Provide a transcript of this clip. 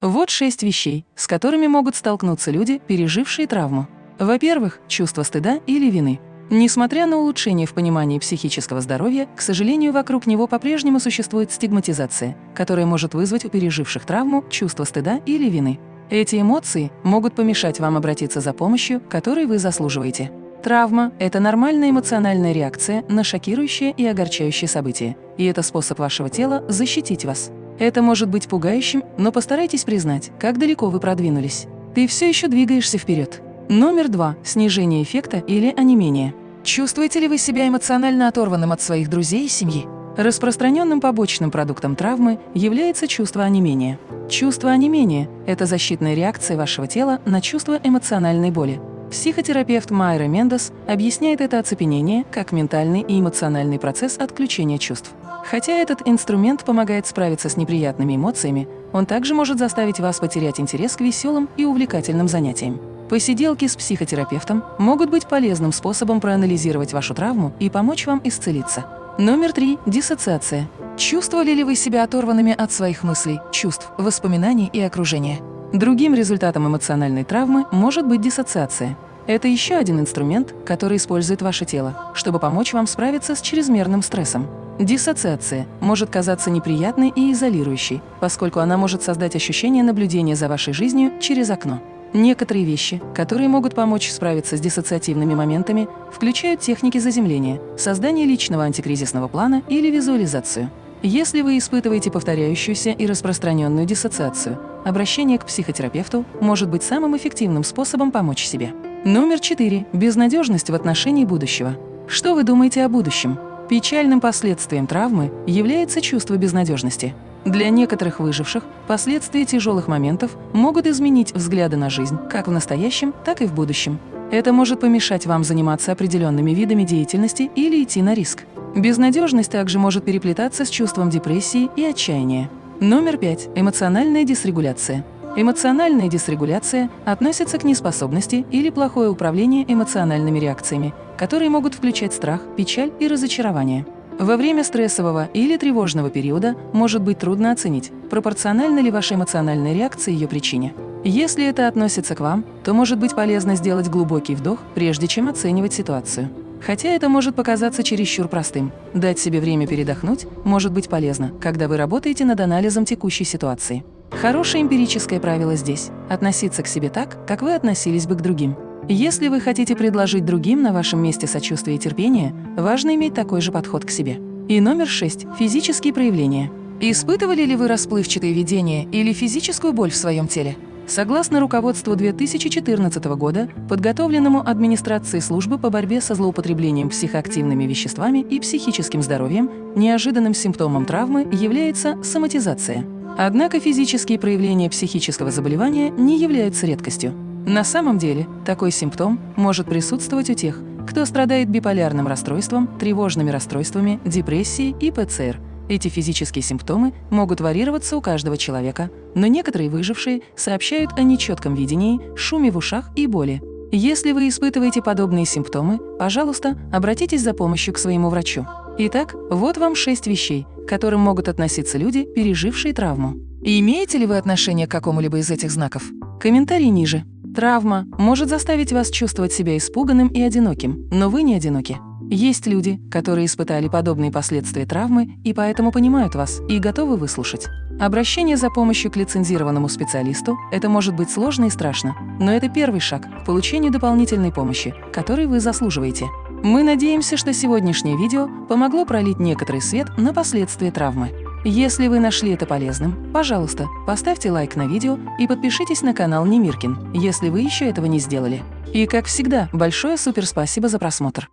Вот шесть вещей, с которыми могут столкнуться люди, пережившие травму. Во-первых, чувство стыда или вины. Несмотря на улучшение в понимании психического здоровья, к сожалению, вокруг него по-прежнему существует стигматизация, которая может вызвать у переживших травму чувство стыда или вины. Эти эмоции могут помешать вам обратиться за помощью, которой вы заслуживаете. Травма – это нормальная эмоциональная реакция на шокирующее и огорчающее событие, и это способ вашего тела защитить вас. Это может быть пугающим, но постарайтесь признать, как далеко вы продвинулись. Ты все еще двигаешься вперед. Номер два – снижение эффекта или онемение. Чувствуете ли вы себя эмоционально оторванным от своих друзей и семьи? Распространенным побочным продуктом травмы является чувство онемения. Чувство онемения – это защитная реакция вашего тела на чувство эмоциональной боли. Психотерапевт Майра Мендес объясняет это оцепенение как ментальный и эмоциональный процесс отключения чувств. Хотя этот инструмент помогает справиться с неприятными эмоциями, он также может заставить вас потерять интерес к веселым и увлекательным занятиям. Посиделки с психотерапевтом могут быть полезным способом проанализировать вашу травму и помочь вам исцелиться. Номер три – диссоциация. Чувствовали ли вы себя оторванными от своих мыслей, чувств, воспоминаний и окружения? Другим результатом эмоциональной травмы может быть диссоциация. Это еще один инструмент, который использует ваше тело, чтобы помочь вам справиться с чрезмерным стрессом. Диссоциация может казаться неприятной и изолирующей, поскольку она может создать ощущение наблюдения за вашей жизнью через окно. Некоторые вещи, которые могут помочь справиться с диссоциативными моментами, включают техники заземления, создание личного антикризисного плана или визуализацию. Если вы испытываете повторяющуюся и распространенную диссоциацию, обращение к психотерапевту может быть самым эффективным способом помочь себе. Номер четыре. Безнадежность в отношении будущего. Что вы думаете о будущем? Печальным последствием травмы является чувство безнадежности. Для некоторых выживших последствия тяжелых моментов могут изменить взгляды на жизнь как в настоящем, так и в будущем. Это может помешать вам заниматься определенными видами деятельности или идти на риск. Безнадежность также может переплетаться с чувством депрессии и отчаяния. Номер пять. Эмоциональная дисрегуляция. Эмоциональная дисрегуляция относится к неспособности или плохое управление эмоциональными реакциями, которые могут включать страх, печаль и разочарование. Во время стрессового или тревожного периода может быть трудно оценить, пропорциональна ли ваша эмоциональная реакция ее причине. Если это относится к вам, то может быть полезно сделать глубокий вдох, прежде чем оценивать ситуацию. Хотя это может показаться чересчур простым. Дать себе время передохнуть может быть полезно, когда вы работаете над анализом текущей ситуации. Хорошее эмпирическое правило здесь – относиться к себе так, как вы относились бы к другим. Если вы хотите предложить другим на вашем месте сочувствие и терпение, важно иметь такой же подход к себе. И номер шесть – физические проявления. Испытывали ли вы расплывчатые видения или физическую боль в своем теле? Согласно руководству 2014 года, подготовленному администрацией службы по борьбе со злоупотреблением психоактивными веществами и психическим здоровьем, неожиданным симптомом травмы является соматизация. Однако физические проявления психического заболевания не являются редкостью. На самом деле, такой симптом может присутствовать у тех, кто страдает биполярным расстройством, тревожными расстройствами, депрессией и ПЦР. Эти физические симптомы могут варьироваться у каждого человека, но некоторые выжившие сообщают о нечетком видении, шуме в ушах и боли. Если вы испытываете подобные симптомы, пожалуйста, обратитесь за помощью к своему врачу. Итак, вот вам шесть вещей, к которым могут относиться люди, пережившие травму. И имеете ли вы отношение к какому-либо из этих знаков? Комментарий ниже. Травма может заставить вас чувствовать себя испуганным и одиноким, но вы не одиноки. Есть люди, которые испытали подобные последствия травмы и поэтому понимают вас и готовы выслушать. Обращение за помощью к лицензированному специалисту – это может быть сложно и страшно, но это первый шаг к получению дополнительной помощи, которой вы заслуживаете. Мы надеемся, что сегодняшнее видео помогло пролить некоторый свет на последствия травмы. Если вы нашли это полезным, пожалуйста, поставьте лайк на видео и подпишитесь на канал Немиркин, если вы еще этого не сделали. И, как всегда, большое суперспасибо за просмотр.